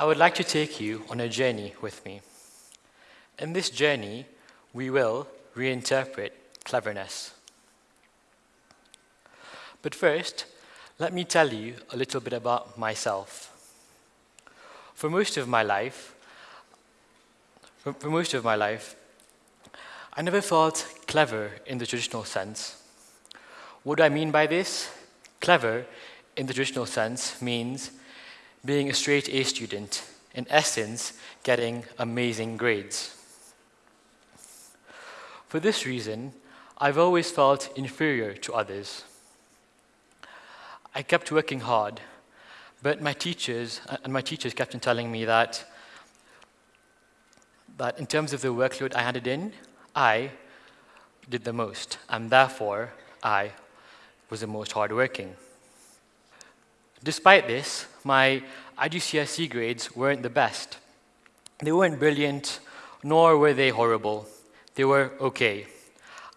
I would like to take you on a journey with me. In this journey, we will reinterpret cleverness. But first, let me tell you a little bit about myself. For most of my life, for, most of my life, I never felt clever in the traditional sense. What do I mean by this? Clever, in the traditional sense, means being a straight A student, in essence, getting amazing grades. For this reason, I've always felt inferior to others. I kept working hard, but my teachers, and my teachers kept on telling me that, that in terms of the workload I handed in, I did the most, and therefore I was the most hardworking. Despite this, my IGCSE grades weren't the best. They weren't brilliant, nor were they horrible. They were okay.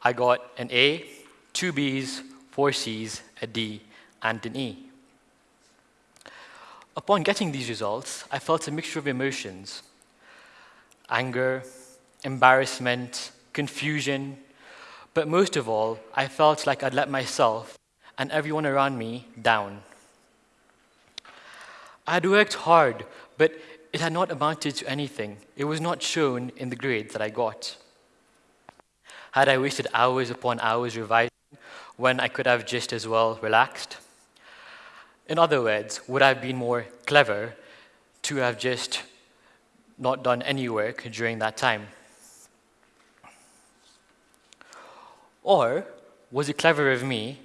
I got an A, two Bs, four Cs, a D, and an E. Upon getting these results, I felt a mixture of emotions anger, embarrassment, confusion, but most of all, I felt like I'd let myself and everyone around me down. I had worked hard, but it had not amounted to anything. It was not shown in the grades that I got. Had I wasted hours upon hours revising when I could have just as well relaxed? In other words, would I have been more clever to have just not done any work during that time? Or was it clever of me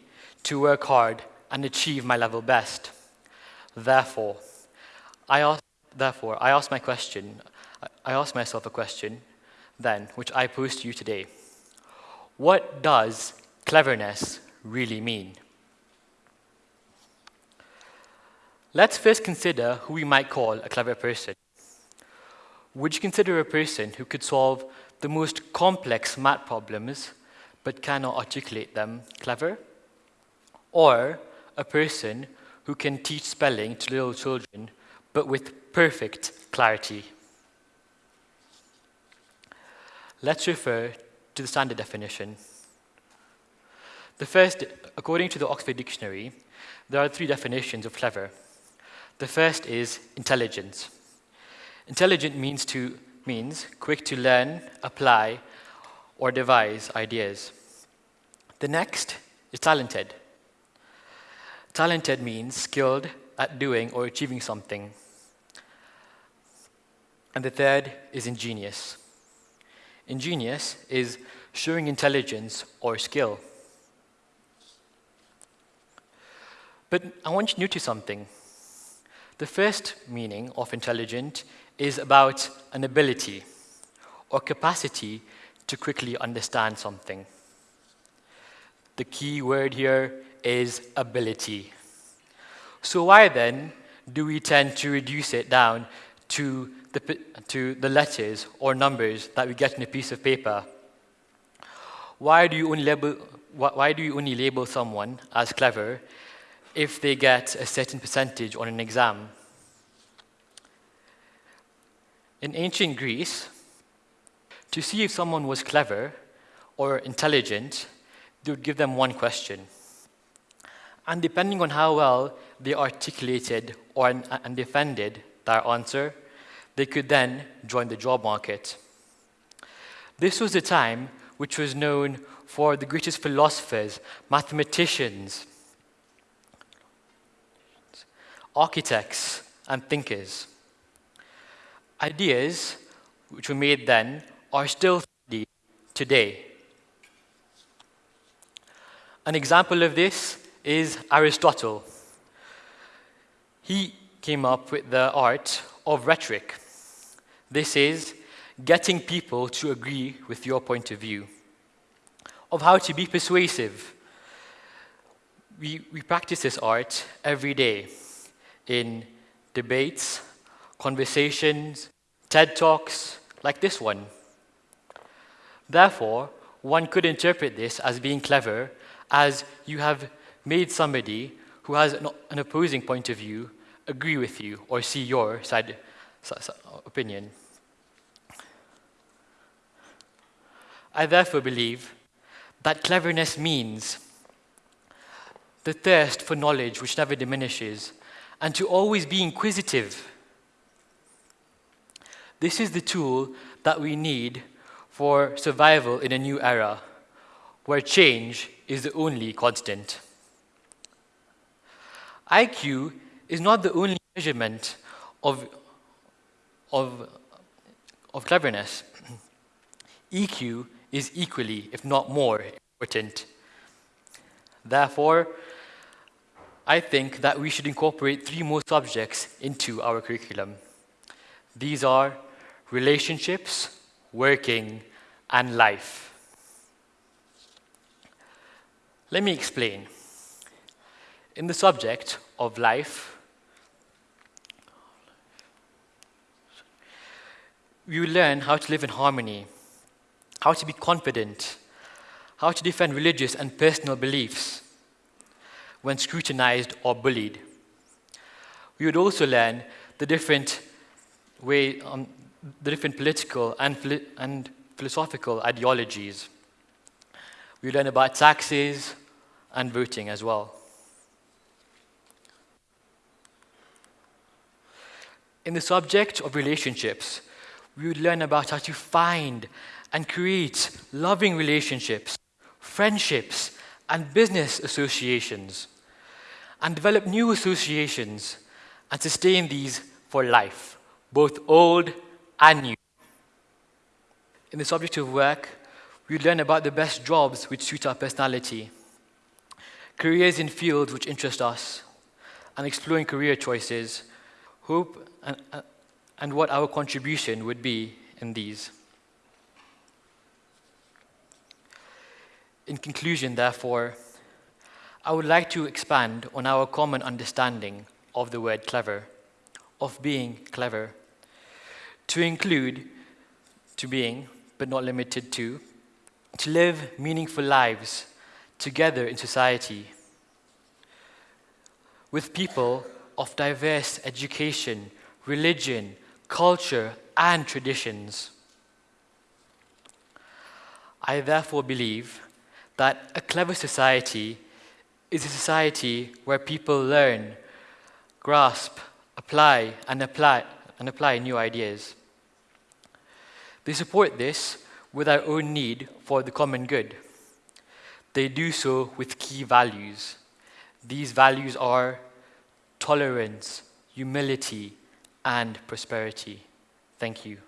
to work hard and achieve my level best? Therefore, I asked, therefore, I asked my question, I ask myself a question then, which I pose to you today. What does cleverness really mean? Let's first consider who we might call a clever person. Would you consider a person who could solve the most complex math problems but cannot articulate them clever? Or a person who can teach spelling to little children but with perfect clarity? Let's refer to the standard definition. The first, according to the Oxford Dictionary, there are three definitions of clever. The first is intelligence. Intelligent means to means quick to learn, apply, or devise ideas. The next is talented. Talented means skilled at doing or achieving something. And the third is ingenious. Ingenious is showing intelligence or skill. But I want you to notice something. The first meaning of intelligent is about an ability or capacity to quickly understand something. The key word here is ability. So why then do we tend to reduce it down to the, to the letters or numbers that we get in a piece of paper? Why do you only label, why do you only label someone as clever if they get a certain percentage on an exam? In ancient Greece, to see if someone was clever or intelligent, they would give them one question. And depending on how well they articulated or, and defended their answer, they could then join the job market. This was a time which was known for the greatest philosophers, mathematicians, architects, and thinkers. Ideas which were made then are still today. An example of this is Aristotle. He came up with the art of rhetoric. This is getting people to agree with your point of view, of how to be persuasive. We, we practice this art every day in debates, conversations, TED Talks, like this one. Therefore, one could interpret this as being clever as you have made somebody who has an, opposing point of view agree with you or see your side, opinion. I therefore believe that cleverness means the thirst for knowledge which never diminishes, and to always be inquisitive. This is the tool that we need for survival in a new era, where change is the only constant. IQ is not the only measurement of, of, of cleverness. EQ is equally, if not more, important. Therefore, I think that we should incorporate three more subjects into our curriculum. These are relationships, working, and life. Let me explain. In the subject of life, we learn how to live in harmony, how to be confident, how to defend religious and personal beliefs when scrutinized or bullied. We would also learn the different way, um, the different political and, and philosophical ideologies. We learn about taxes and voting as well. In the subject of relationships, we would learn about how to find and create loving relationships, friendships, and business associations, and develop new associations and sustain these for life, both old and new. In the subject of work, we learn about the best jobs which suit our personality, careers in fields which interest us, and exploring career choices, hope, and, uh, and what our contribution would be in these. In conclusion, therefore, I would like to expand on our common understanding of the word clever, of being clever, to include to being, but not limited to, to live meaningful lives together in society with people of diverse education, religion, culture, and traditions. I therefore believe that a clever society is a society where people learn, grasp, apply, and apply, and apply new ideas. They support this with our own need for the common good. They do so with key values. These values are tolerance, humility, and prosperity. Thank you.